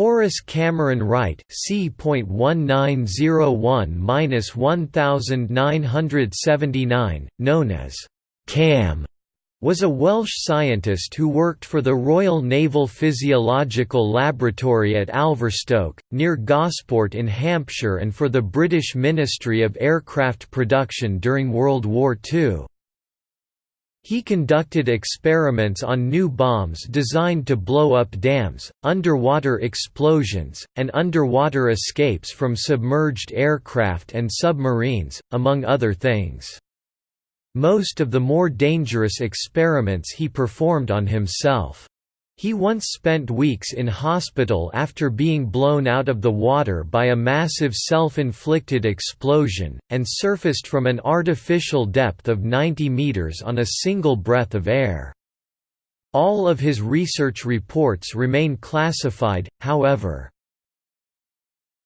Horace Cameron Wright C.1901-1979, known as Cam, was a Welsh scientist who worked for the Royal Naval Physiological Laboratory at Alverstoke, near Gosport in Hampshire and for the British Ministry of Aircraft Production during World War II. He conducted experiments on new bombs designed to blow up dams, underwater explosions, and underwater escapes from submerged aircraft and submarines, among other things. Most of the more dangerous experiments he performed on himself. He once spent weeks in hospital after being blown out of the water by a massive self-inflicted explosion, and surfaced from an artificial depth of 90 meters on a single breath of air. All of his research reports remain classified, however.